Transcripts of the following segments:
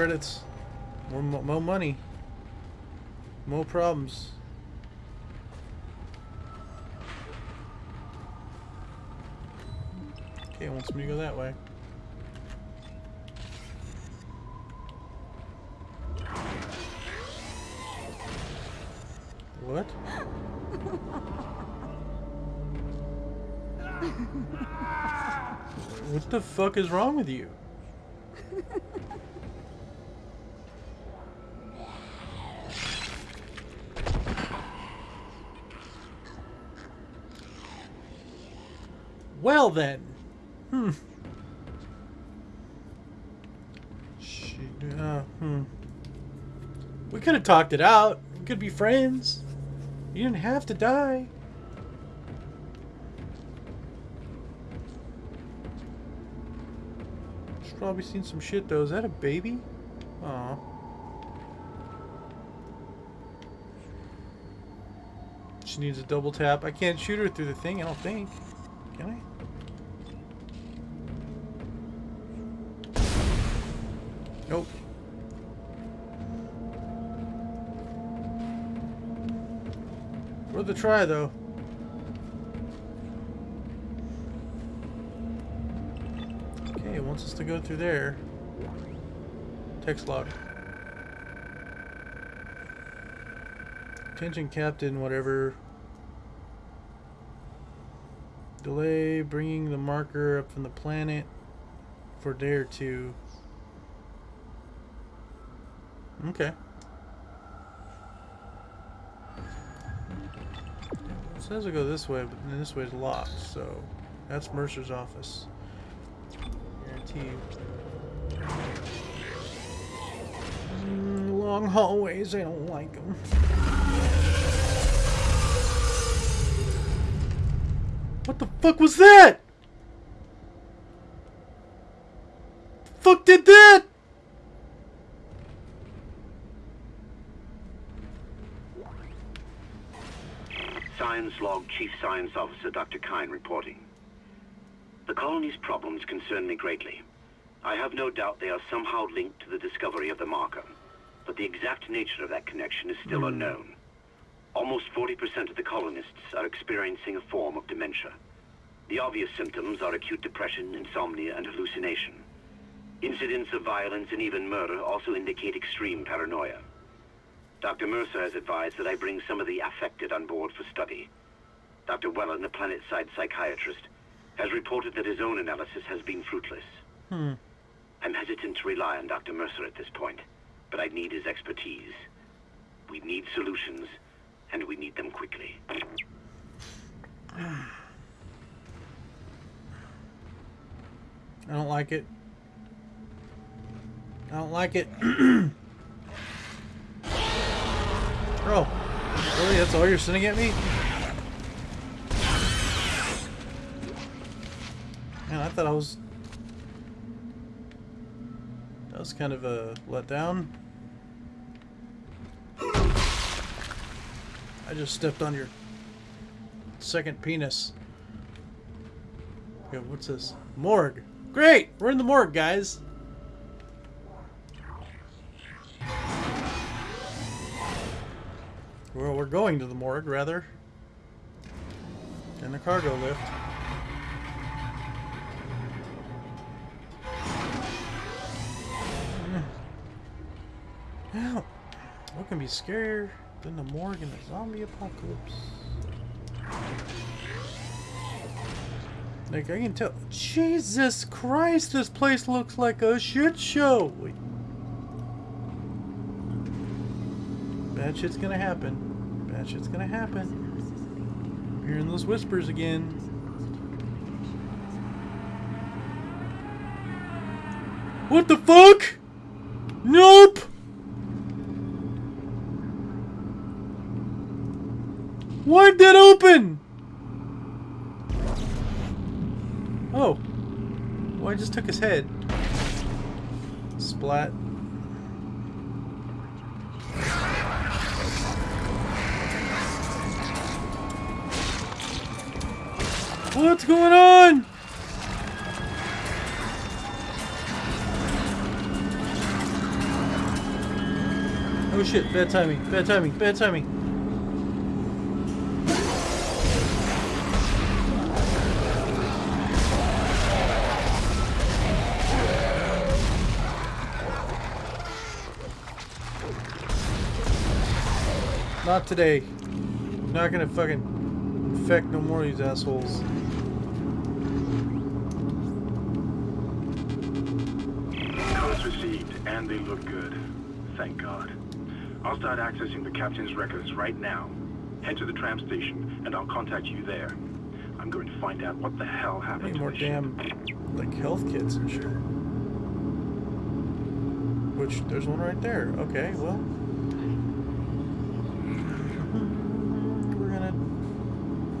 credits. More, more money. More problems. Okay, it wants me to go that way. What? what the fuck is wrong with you? Well then. Hmm. She, uh, hmm. We could have talked it out. We could be friends. You didn't have to die. She's probably seen some shit though. Is that a baby? Aw. She needs a double tap. I can't shoot her through the thing, I don't think. Try, though. Okay, it wants us to go through there. Text log. Attention, Captain, whatever. Delay bringing the marker up from the planet for a day or two. Okay. Says we go this way, but then this way is locked, so that's Mercer's office. Guarantee. Mm, long hallways, I don't like them. What the fuck was that? Fuck did that? Science Log Chief Science Officer Dr. Kyne reporting. The colony's problems concern me greatly. I have no doubt they are somehow linked to the discovery of the marker, but the exact nature of that connection is still hmm. unknown. Almost 40% of the colonists are experiencing a form of dementia. The obvious symptoms are acute depression, insomnia, and hallucination. Incidents of violence and even murder also indicate extreme paranoia. Dr. Mercer has advised that I bring some of the affected on board for study. Dr. Wellen, the planet-side psychiatrist, has reported that his own analysis has been fruitless. Hmm. I'm hesitant to rely on Dr. Mercer at this point, but I need his expertise. We need solutions, and we need them quickly. I don't like it. I don't like it. oh, really? That's all you're sending at me? Man, I thought I was... That was kind of uh, a letdown. I just stepped on your second penis. Okay, what's this? Morgue. Great! We're in the morgue, guys. Well, we're going to the morgue, rather. In the cargo lift. Well, what can be scarier than the morgue in a zombie apocalypse? Like, I can tell. Jesus Christ, this place looks like a shit show! Bad shit's gonna happen. Bad shit's gonna happen. I'm hearing those whispers again. What the fuck? Nope! Why'd that open? Oh. Well, I just took his head. Splat. What's going on? Oh shit, bad timing, bad timing, bad timing. Not today. I'm Not gonna fucking infect no more of these assholes. And they look good. Thank God. I'll start accessing the captain's records right now. Head to the tram station, and I'll contact you there. I'm going to find out what the hell happened Need to more damn like health kits and shit. Which there's one right there. Okay, well. We're gonna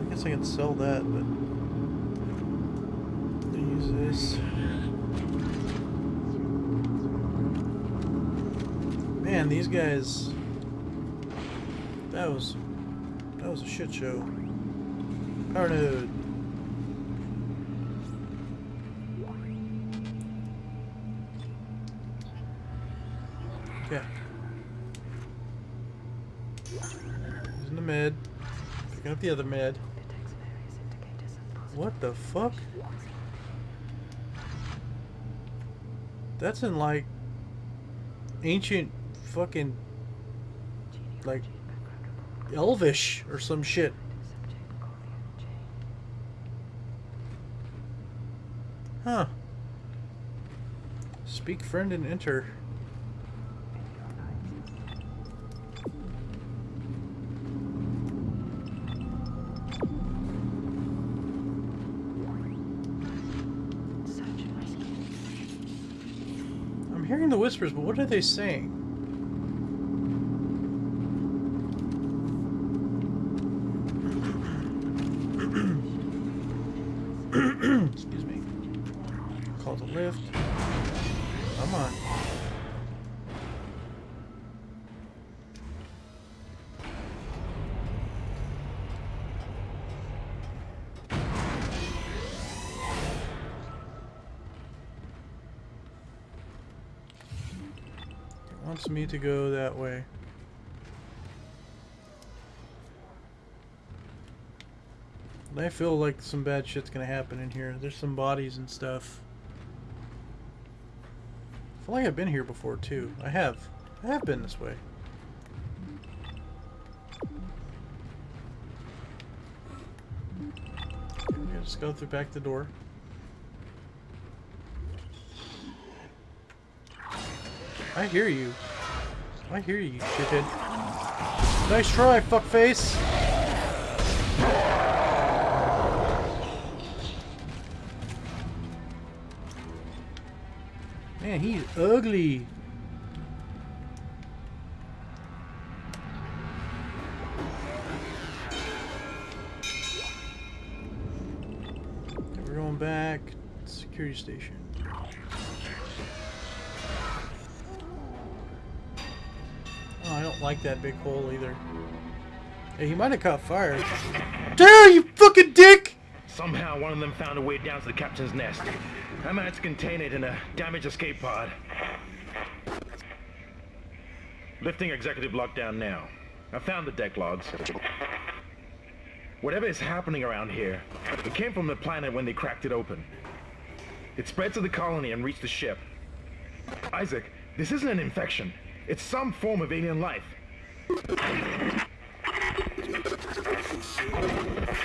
I guess I can sell that, but use this. Man, these guys that was that was a shit show. Power node. Okay. Using the med. Picking up the other med. What the fuck? That's in like ancient fucking like elvish or some shit. Huh. Speak friend and enter. I'm hearing the whispers, but what are they saying? Me to go that way. I feel like some bad shit's gonna happen in here. There's some bodies and stuff. I feel like I've been here before too. I have. I have been this way. Okay, just go through back the door. I hear you. I hear you, shithead. Nice try, fuckface! Man, he's ugly. We're going back. To security station. Like that big hole either. Hey, he might have caught fire. Damn, you fucking dick! Somehow one of them found a way down to the captain's nest. I managed to contain it in a damaged escape pod. Lifting executive lockdown now. I found the deck logs. Whatever is happening around here, it came from the planet when they cracked it open. It spread to the colony and reached the ship. Isaac, this isn't an infection. It's some form of alien life.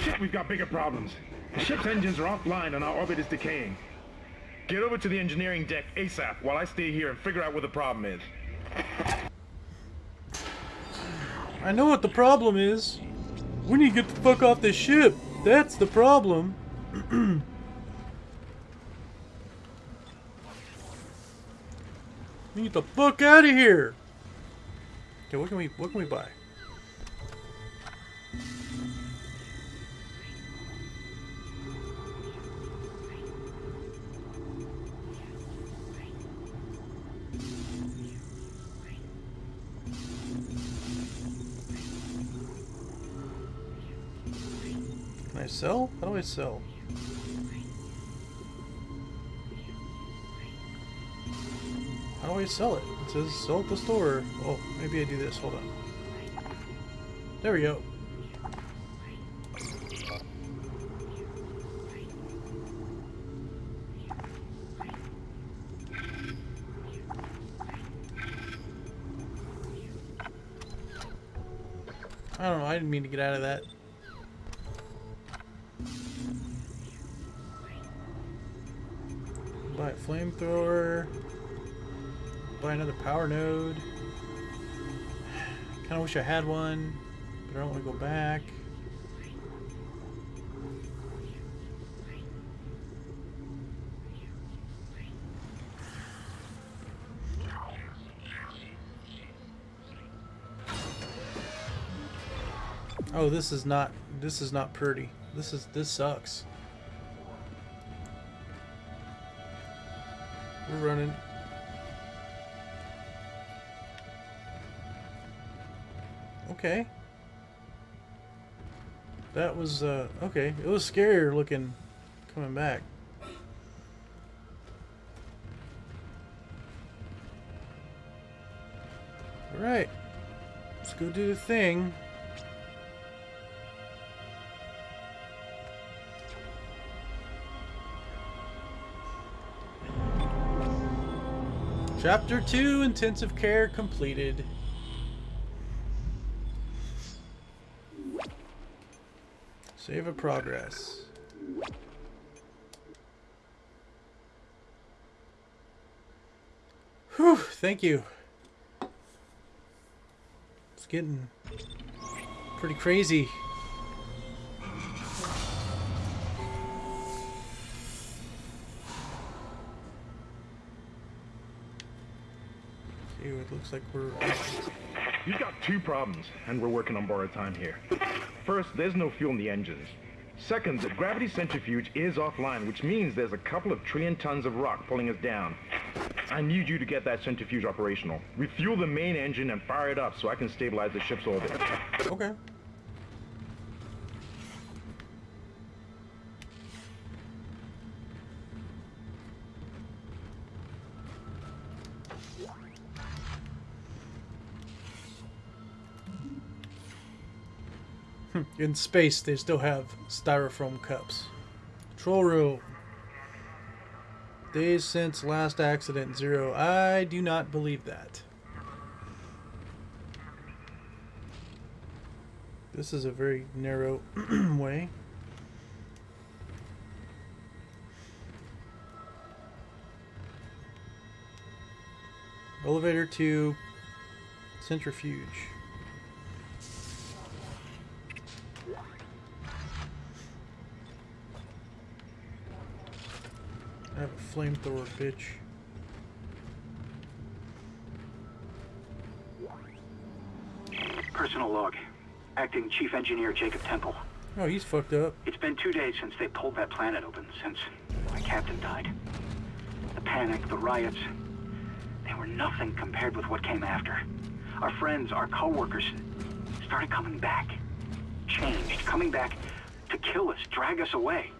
Shit, we've got bigger problems. The ship's engines are offline and our orbit is decaying. Get over to the engineering deck ASAP while I stay here and figure out what the problem is. I know what the problem is. We need to get the fuck off this ship. That's the problem. we need the fuck out of here. Okay, what can we what can we buy? Can I sell? How do I sell? How do I sell it? It says sell at the store. Oh, maybe I do this. Hold on. There we go. I don't know. I didn't mean to get out of that. Buy a flamethrower. Buy another power node. Kind of wish I had one, but I don't want to go back. Oh, this is not this is not pretty. This is this sucks. We're running. Okay. That was uh okay. It was scarier looking coming back. All right. Let's go do the thing. Chapter 2 Intensive Care completed. Save a progress. Whew, thank you. It's getting pretty crazy. See, it looks like we're... You've got two problems, and we're working on borrowed time here. First, there's no fuel in the engines. Second, the gravity centrifuge is offline, which means there's a couple of trillion tons of rock pulling us down. I need you to get that centrifuge operational. Refuel the main engine and fire it up so I can stabilize the ship's orbit. Okay. In space, they still have styrofoam cups. Control room. Days since last accident, zero. I do not believe that. This is a very narrow way. Elevator to centrifuge. Flamethrower, bitch. Personal log. Acting Chief Engineer Jacob Temple. Oh, he's fucked up. It's been two days since they pulled that planet open, since my captain died. The panic, the riots, they were nothing compared with what came after. Our friends, our co-workers, started coming back. Changed, coming back to kill us, drag us away.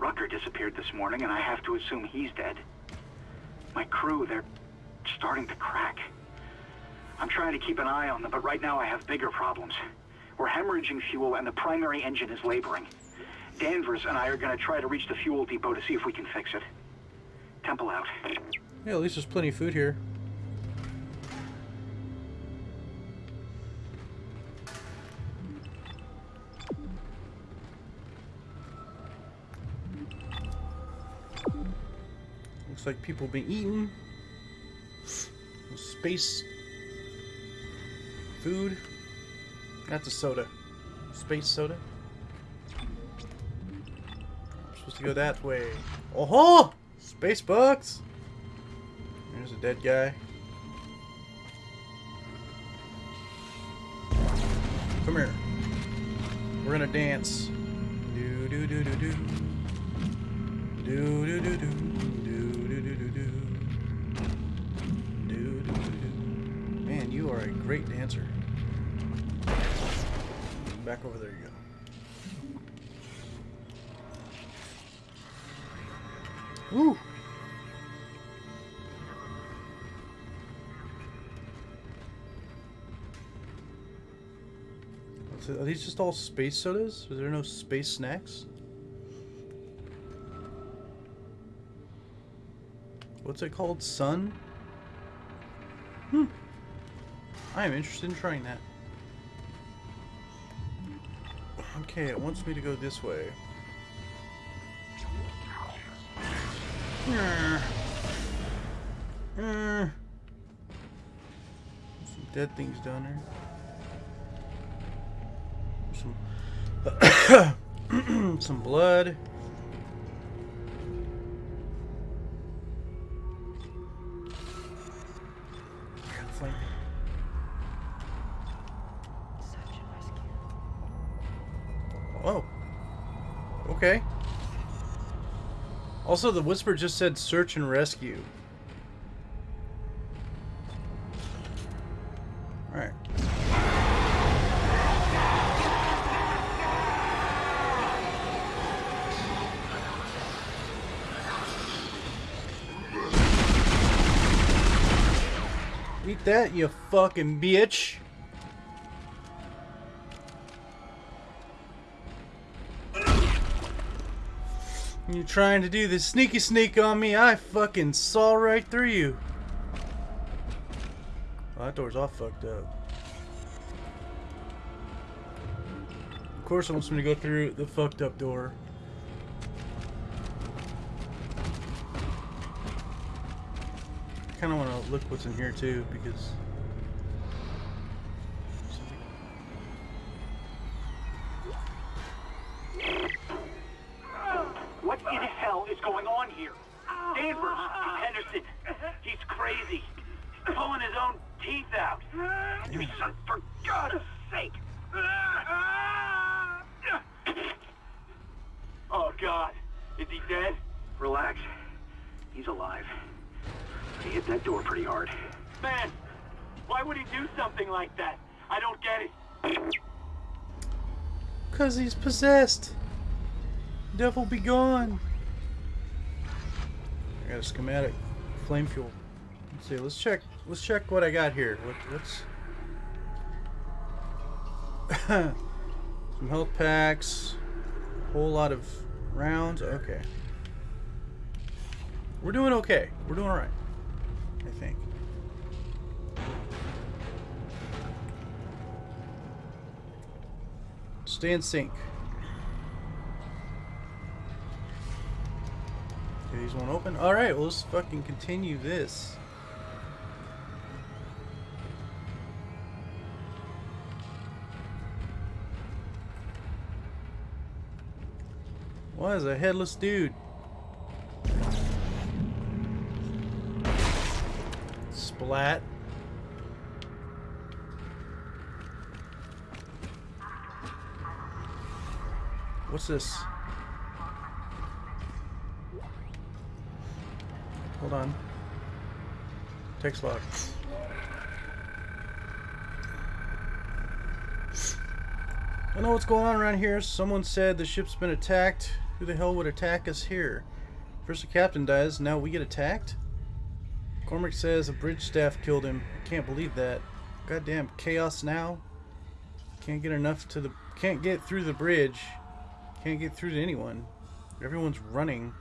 Rucker disappeared this morning, and I have to assume he's dead. My crew, they're starting to crack. I'm trying to keep an eye on them, but right now I have bigger problems. We're hemorrhaging fuel, and the primary engine is laboring. Danvers and I are going to try to reach the fuel depot to see if we can fix it. Temple out. Yeah, at least there's plenty of food here. Like people been eating. Space food. That's a soda. Space soda. supposed to go that way. Oh ho! Space bugs! There's a dead guy. Come here. We're gonna dance. Do do. Do do do do. Do do do You are a great dancer. Back over there you go. Woo! Are these just all space sodas? Is there no space snacks? What's it called? Sun? Hmm. I am interested in trying that. Okay, it wants me to go this way. Uh, uh, some dead things down there. Some some blood. Also, the whisper just said search and rescue. Alright. Eat that, you fucking bitch. You trying to do this sneaky sneak on me? I fucking saw right through you. Oh, that door's all fucked up. Of course it wants me to go through the fucked up door. I kinda wanna look what's in here too, because... What in hell is going on here? Danvers, Henderson, he's crazy. He's pulling his own teeth out. You son, for God's sake. Oh, God. Is he dead? Relax. He's alive. He hit that door pretty hard. Man, why would he do something like that? I don't get it. Cause he's possessed. Devil be gone. I got a schematic. Flame fuel. Let's see. Let's check. Let's check what I got here. What, what's some health packs. A whole lot of rounds. Okay. We're doing okay. We're doing all right. I think. Stay in sync. These won't open. Alright, well, let's fucking continue this. What is a headless dude? Splat. What's this? Hold on. Text log. I know what's going on around here. Someone said the ship's been attacked. Who the hell would attack us here? First the captain dies, now we get attacked? Cormac says a bridge staff killed him. Can't believe that. Goddamn chaos now. Can't get enough to the can't get through the bridge. Can't get through to anyone. Everyone's running.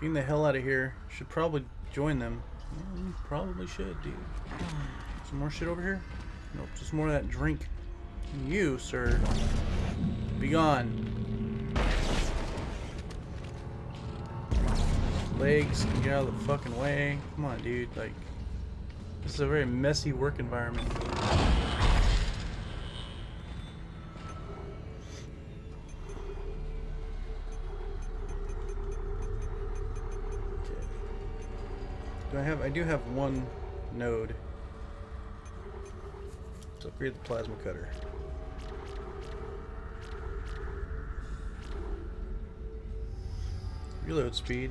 Getting the hell out of here. Should probably join them. Yeah, probably should, dude. Some more shit over here? Nope, just more of that drink. You, sir. Be gone. Legs, get out of the fucking way. Come on, dude. Like, this is a very messy work environment. I have? I do have one node. Let's upgrade the plasma cutter. Reload speed.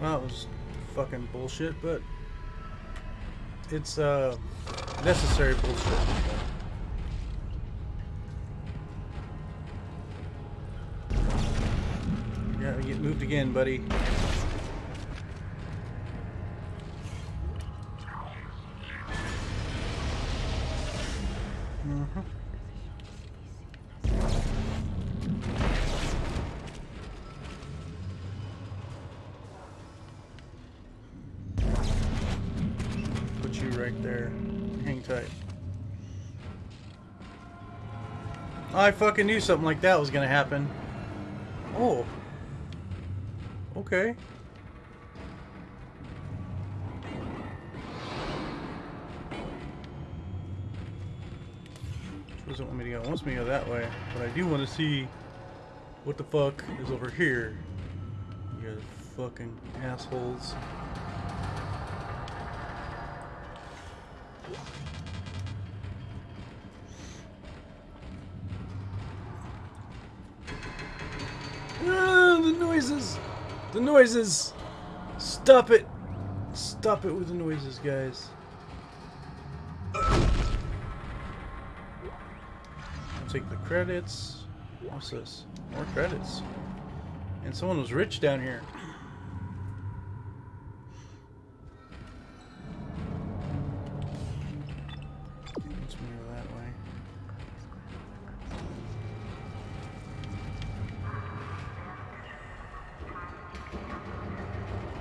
Well, that was fucking bullshit, but it's uh necessary bullshit. Yeah, get moved again, buddy. I fucking knew something like that was gonna happen. Oh. Okay. Doesn't want me to go. Wants me to go that way, but I do want to see what the fuck is over here. You fucking assholes. Noises! The noises! Stop it! Stop it with the noises, guys. I'll take the credits. What's this? More credits. And someone was rich down here.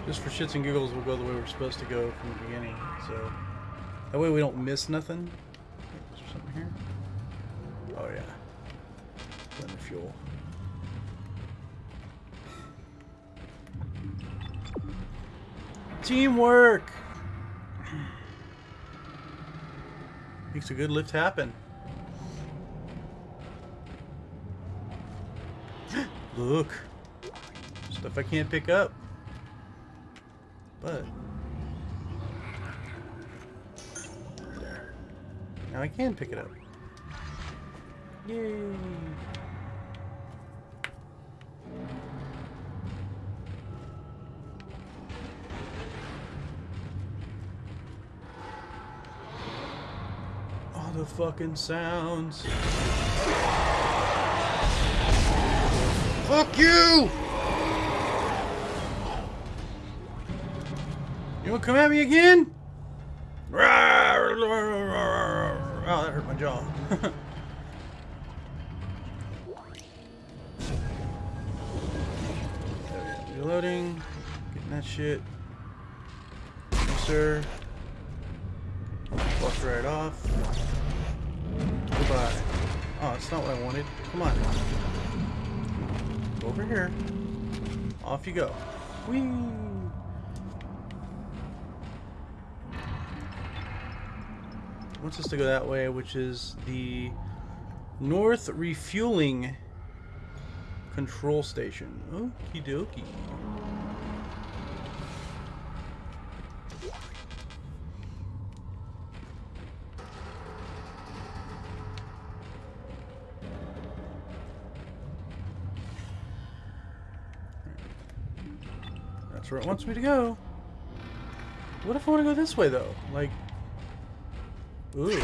Just for shits and giggles, we'll go the way we're supposed to go from the beginning. So that way we don't miss nothing. Is there something here? Oh yeah. Of fuel. Teamwork! Makes a good lift happen. Look. Stuff I can't pick up. But there. Now I can pick it up. Yay! All the fucking sounds. Fuck you! You wanna come at me again? Oh, that hurt my jaw. Reloading. Getting that shit. Yes, sir. Walk right off. Goodbye. Oh, that's not what I wanted. Come on. Over here. Off you go. Whee! Wants us to go that way, which is the North Refueling Control Station. Okie dokie. That's where it wants me to go. What if I want to go this way, though? Like, Ooh.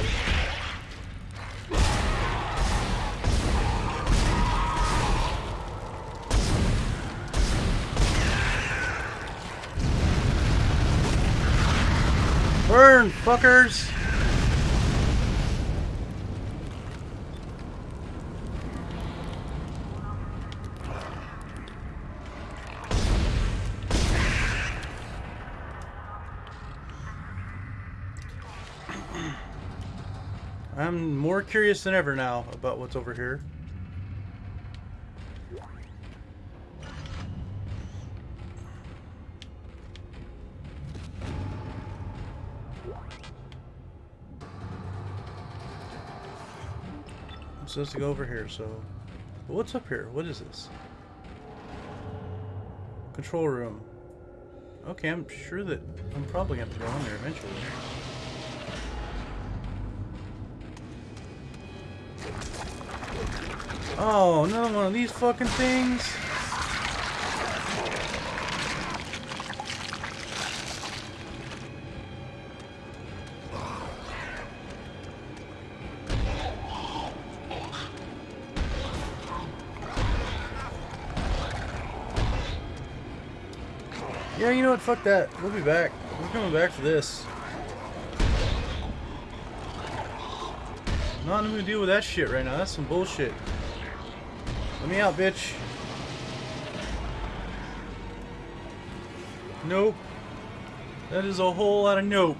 Burn, fuckers! I'm more curious than ever now about what's over here. I'm supposed to go over here, so... But what's up here? What is this? Control room. Okay, I'm sure that I'm probably going to have to go in there eventually. Oh, another one of these fucking things. Yeah, you know what? Fuck that. We'll be back. We're coming back for this. Not even gonna deal with that shit right now. That's some bullshit. Me out, bitch. Nope. That is a whole lot of nope.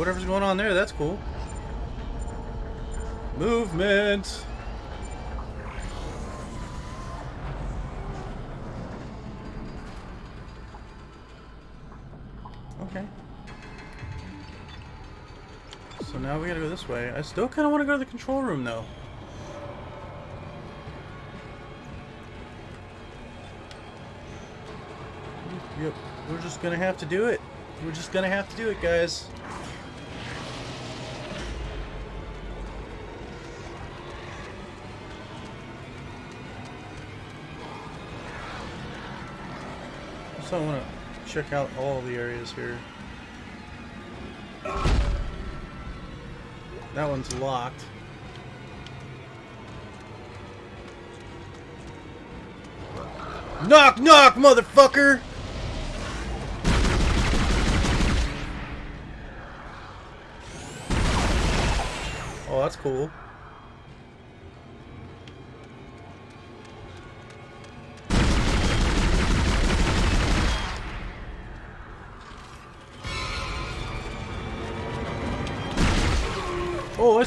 Whatever's going on there, that's cool. Movement. Okay. So now we gotta go this way. I still kind of want to go to the control room, though. Yep, we're just gonna have to do it. We're just gonna have to do it, guys. So I want to check out all the areas here. That one's locked. Knock, knock, motherfucker! Oh, that's cool.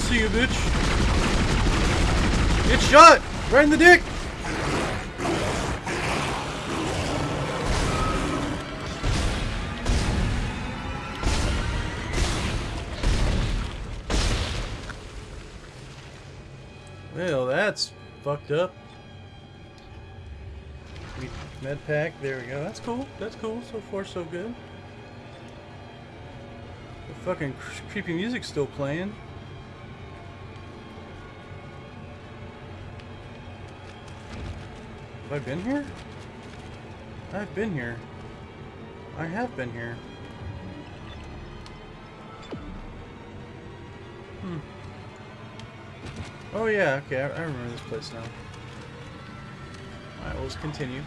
See you, bitch. Get shot! Right in the dick! Well, that's fucked up. Med pack, there we go. That's cool. That's cool. So far, so good. The fucking cr- creepy music's still playing. I been here? I've been here. I have been here. Hmm. Oh yeah, okay, I, I remember this place now. Alright, let's continue.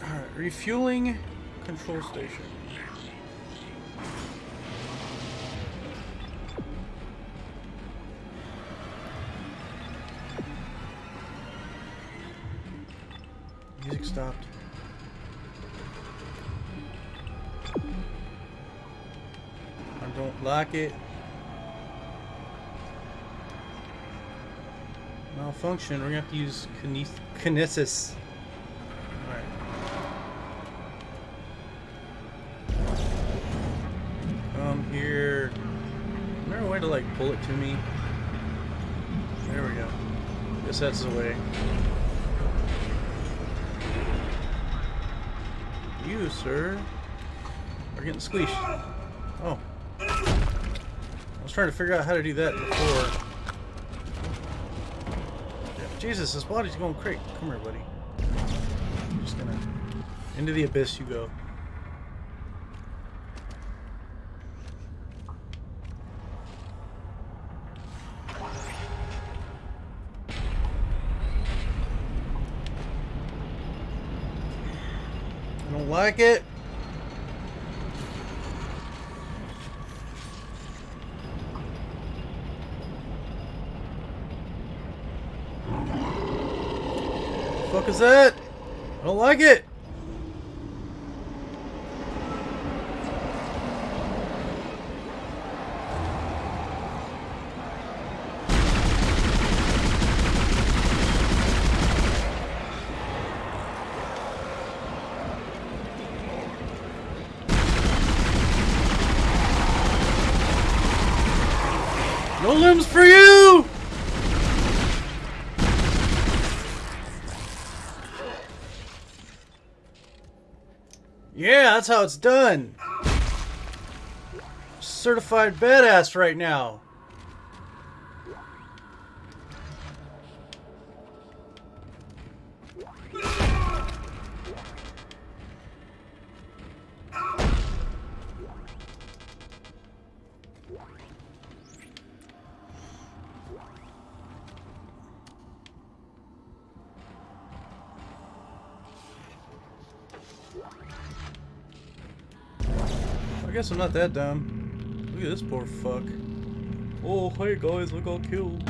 Alright, refueling control station. It. Malfunction. We're gonna have to use kine- kinesis. Come um, here. Is there a way to like pull it to me? There we go. Guess that's the way. You, sir, are getting squeezed. Oh. Trying to figure out how to do that before. Jesus, this body's going crazy. Come here, buddy. I'm just gonna... Into the abyss you go. I don't like it. Fuck is that? I don't like it. No limbs for you! Yeah, that's how it's done. Certified badass right now. Guess I'm not that dumb. Look at this poor fuck. Oh, hey guys, I got killed.